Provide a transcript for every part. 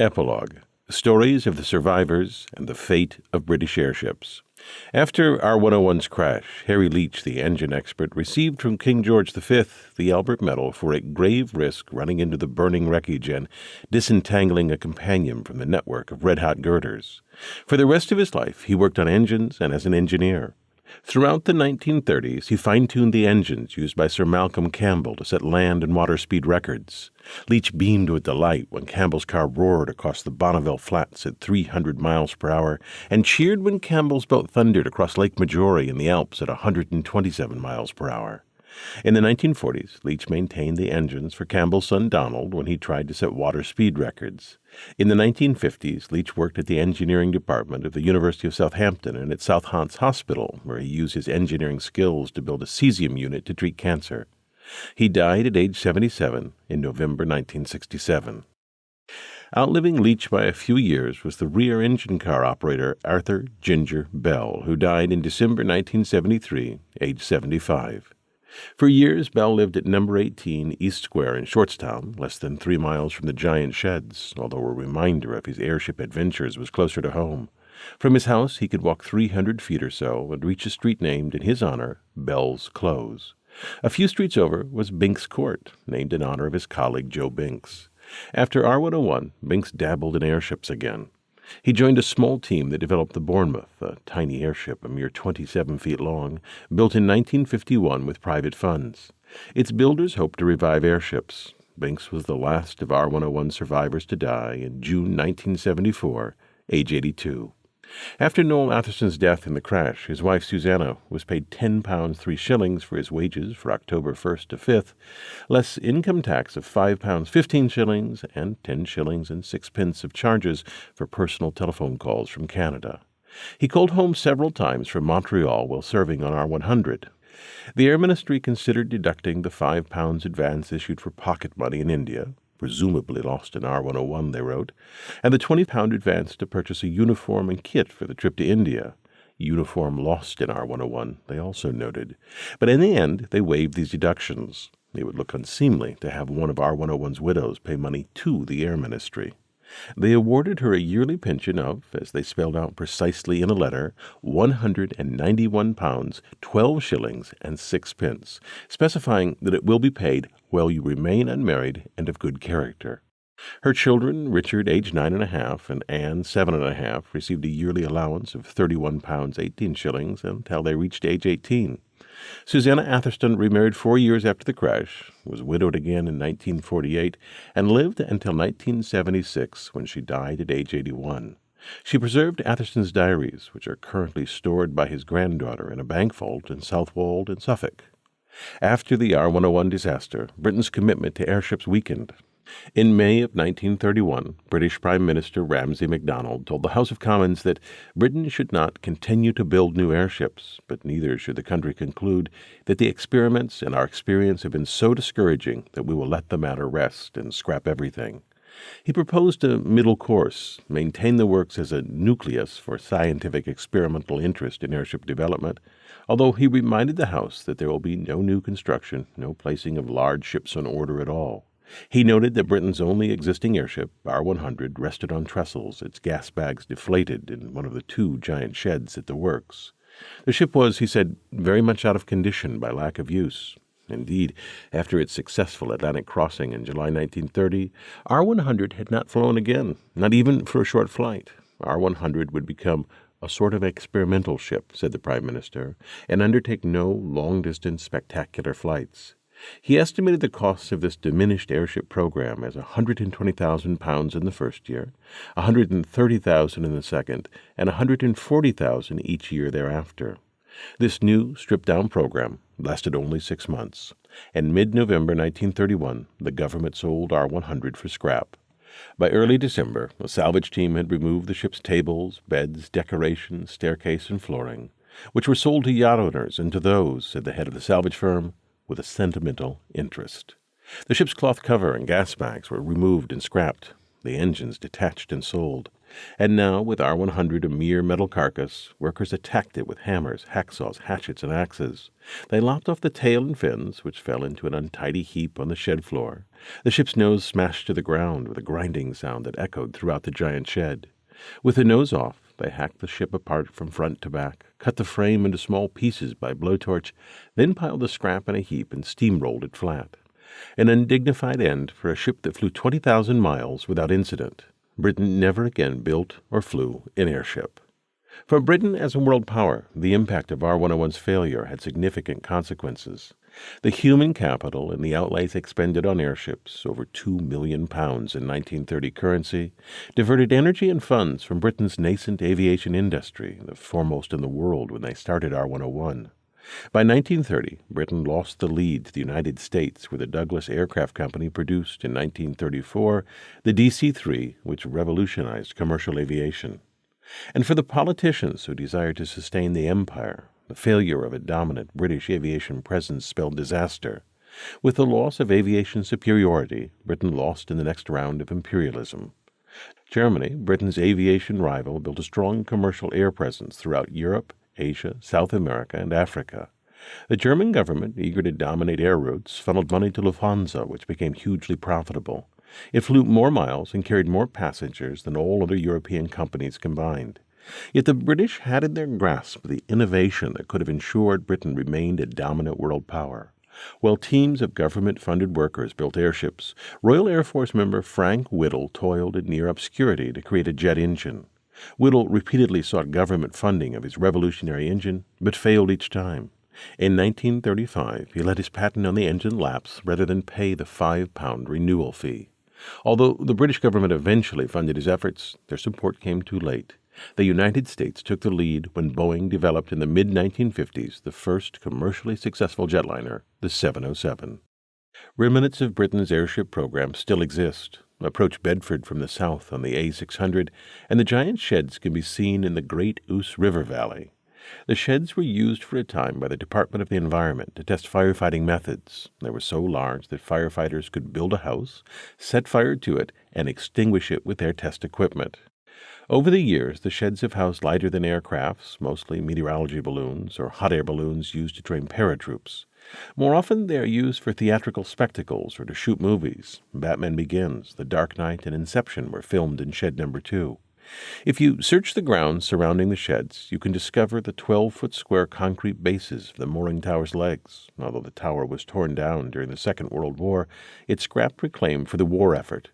Epilogue Stories of the Survivors and the Fate of British Airships. After R 101's crash, Harry Leach, the engine expert, received from King George V the Albert Medal for a grave risk running into the burning wreckage and disentangling a companion from the network of red hot girders. For the rest of his life, he worked on engines and as an engineer. Throughout the 1930s, he fine tuned the engines used by Sir Malcolm Campbell to set land and water speed records. Leach beamed with delight when Campbell's car roared across the Bonneville Flats at 300 miles per hour, and cheered when Campbell's boat thundered across Lake Maggiore in the Alps at 127 miles per hour. In the 1940s, Leach maintained the engines for Campbell's son Donald when he tried to set water speed records. In the 1950s, Leach worked at the engineering department of the University of Southampton and at South Hants Hospital, where he used his engineering skills to build a cesium unit to treat cancer. He died at age 77 in November 1967. Outliving Leach by a few years was the rear engine car operator Arthur Ginger Bell, who died in December 1973, age 75. For years, Bell lived at number 18 East Square in Shortstown, less than three miles from the giant sheds, although a reminder of his airship adventures was closer to home. From his house, he could walk 300 feet or so and reach a street named in his honor Bell's Close. A few streets over was Binks Court, named in honor of his colleague Joe Binks. After R101, Binks dabbled in airships again. He joined a small team that developed the Bournemouth, a tiny airship a mere 27 feet long, built in 1951 with private funds. Its builders hoped to revive airships. Binks was the last of R 101 survivors to die in June 1974, age 82. After Noel Atherstone's death in the crash, his wife Susanna was paid ten pounds three shillings for his wages for October 1st to 5th, less income tax of five pounds fifteen shillings and ten shillings and sixpence of charges for personal telephone calls from Canada. He called home several times from Montreal while serving on R 100. The Air Ministry considered deducting the five pounds advance issued for pocket money in India, presumably lost in R101, they wrote, and the 20 pound advance to purchase a uniform and kit for the trip to India. Uniform lost in R101, they also noted. But in the end, they waived these deductions. It would look unseemly to have one of R101's widows pay money to the Air Ministry. They awarded her a yearly pension of, as they spelled out precisely in a letter, one hundred and ninety-one pounds, twelve shillings, and sixpence, specifying that it will be paid while you remain unmarried and of good character. Her children, Richard, aged nine and a half, and Anne, seven and a half, received a yearly allowance of thirty-one pounds eighteen shillings until they reached age eighteen. Susanna Atherstone remarried four years after the crash, was widowed again in 1948, and lived until 1976 when she died at age 81. She preserved Atherstone's diaries, which are currently stored by his granddaughter in a bank vault in Southwold in Suffolk. After the R 101 disaster, Britain's commitment to airships weakened, in May of 1931, British Prime Minister Ramsay MacDonald told the House of Commons that Britain should not continue to build new airships, but neither should the country conclude that the experiments and our experience have been so discouraging that we will let the matter rest and scrap everything. He proposed a middle course, maintain the works as a nucleus for scientific experimental interest in airship development, although he reminded the House that there will be no new construction, no placing of large ships on order at all. He noted that Britain's only existing airship, R 100, rested on trestles, its gas bags deflated in one of the two giant sheds at the works. The ship was, he said, very much out of condition by lack of use. Indeed, after its successful Atlantic crossing in July 1930, R 100 had not flown again, not even for a short flight. R 100 would become a sort of experimental ship, said the Prime Minister, and undertake no long distance spectacular flights. He estimated the costs of this diminished airship program as £120,000 in the first year, £130,000 in the second, and £140,000 each year thereafter. This new, stripped down program lasted only six months, and mid November 1931 the government sold R 100 for scrap. By early December, a salvage team had removed the ship's tables, beds, decorations, staircase, and flooring, which were sold to yacht owners and to those, said the head of the salvage firm, with a sentimental interest. The ship's cloth cover and gas bags were removed and scrapped, the engines detached and sold. And now, with R 100 a mere metal carcass, workers attacked it with hammers, hacksaws, hatchets, and axes. They lopped off the tail and fins, which fell into an untidy heap on the shed floor. The ship's nose smashed to the ground with a grinding sound that echoed throughout the giant shed. With the nose off, they hacked the ship apart from front to back, cut the frame into small pieces by blowtorch, then piled the scrap in a heap and steamrolled it flat. An undignified end for a ship that flew 20,000 miles without incident. Britain never again built or flew an airship. For Britain as a world power, the impact of R 101's failure had significant consequences. The human capital and the outlays expended on airships, over two million pounds in 1930 currency, diverted energy and funds from Britain's nascent aviation industry, the foremost in the world when they started R 101. By 1930, Britain lost the lead to the United States, where the Douglas Aircraft Company produced in 1934 the DC 3, which revolutionized commercial aviation. And for the politicians who desired to sustain the empire, the failure of a dominant British aviation presence spelled disaster. With the loss of aviation superiority, Britain lost in the next round of imperialism. Germany, Britain's aviation rival, built a strong commercial air presence throughout Europe Asia, South America, and Africa. The German government, eager to dominate air routes, funneled money to Lufthansa, which became hugely profitable. It flew more miles and carried more passengers than all other European companies combined. Yet the British had in their grasp the innovation that could have ensured Britain remained a dominant world power. While teams of government funded workers built airships, Royal Air Force member Frank Whittle toiled in near obscurity to create a jet engine. Whittle repeatedly sought government funding of his revolutionary engine, but failed each time. In 1935, he let his patent on the engine lapse rather than pay the five pound renewal fee. Although the British government eventually funded his efforts, their support came too late. The United States took the lead when Boeing developed in the mid 1950s the first commercially successful jetliner, the 707. Remnants of Britain's airship program still exist, Approach Bedford from the south on the A600, and the giant sheds can be seen in the Great Ouse River Valley. The sheds were used for a time by the Department of the Environment to test firefighting methods. They were so large that firefighters could build a house, set fire to it, and extinguish it with their test equipment. Over the years, the sheds have housed lighter than aircrafts, mostly meteorology balloons or hot air balloons used to train paratroops. More often, they are used for theatrical spectacles or to shoot movies. Batman Begins, The Dark Knight, and Inception were filmed in shed number two. If you search the grounds surrounding the sheds, you can discover the 12 foot square concrete bases of the mooring tower's legs. Although the tower was torn down during the Second World War, its scrap reclaimed for the war effort.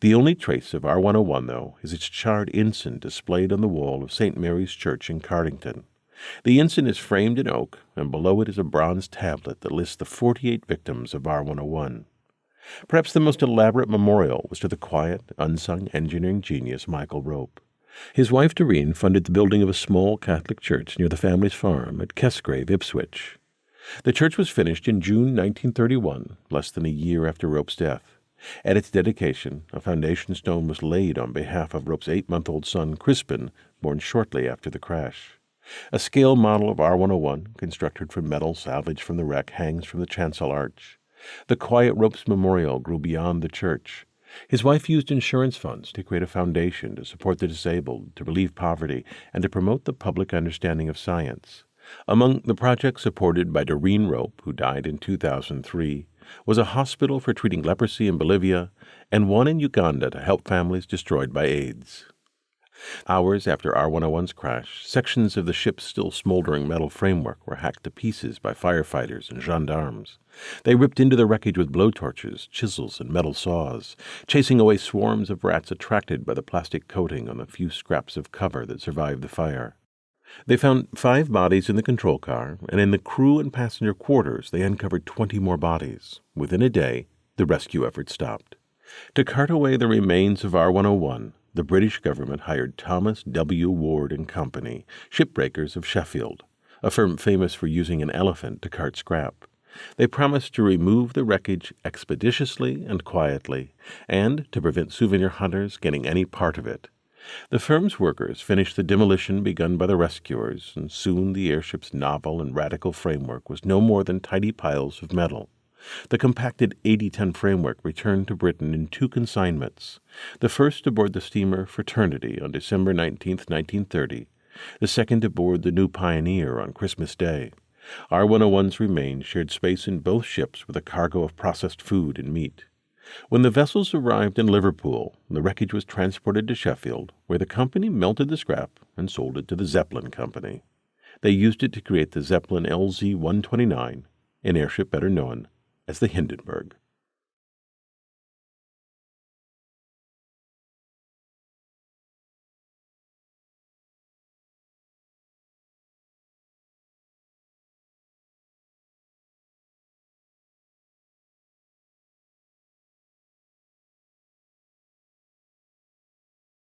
The only trace of R 101, though, is its charred ensign displayed on the wall of St. Mary's Church in Cardington. The ensign is framed in oak, and below it is a bronze tablet that lists the 48 victims of R 101. Perhaps the most elaborate memorial was to the quiet, unsung engineering genius Michael Rope. His wife Doreen funded the building of a small Catholic church near the family's farm at Kesgrave, Ipswich. The church was finished in June 1931, less than a year after Rope's death. At its dedication, a foundation stone was laid on behalf of Rope's eight month old son, Crispin, born shortly after the crash. A scale model of R101, constructed from metal salvaged from the wreck, hangs from the chancel arch. The Quiet Ropes Memorial grew beyond the church. His wife used insurance funds to create a foundation to support the disabled, to relieve poverty, and to promote the public understanding of science. Among the projects supported by Doreen Rope, who died in 2003, was a hospital for treating leprosy in Bolivia and one in Uganda to help families destroyed by AIDS. Hours after R101's crash, sections of the ship's still smoldering metal framework were hacked to pieces by firefighters and gendarmes. They ripped into the wreckage with blowtorches, chisels, and metal saws, chasing away swarms of rats attracted by the plastic coating on the few scraps of cover that survived the fire. They found five bodies in the control car, and in the crew and passenger quarters they uncovered 20 more bodies. Within a day, the rescue effort stopped. To cart away the remains of R101, the British government hired Thomas W. Ward and Company, shipbreakers of Sheffield, a firm famous for using an elephant to cart scrap. They promised to remove the wreckage expeditiously and quietly, and to prevent souvenir hunters getting any part of it. The firm's workers finished the demolition begun by the rescuers, and soon the airship's novel and radical framework was no more than tidy piles of metal. The compacted 80 ton framework returned to Britain in two consignments the first aboard the steamer Fraternity on December 19, 1930, the second aboard the New Pioneer on Christmas Day. R 101's remains shared space in both ships with a cargo of processed food and meat. When the vessels arrived in Liverpool, the wreckage was transported to Sheffield, where the company melted the scrap and sold it to the Zeppelin Company. They used it to create the Zeppelin LZ 129, an airship better known as the Hindenburg.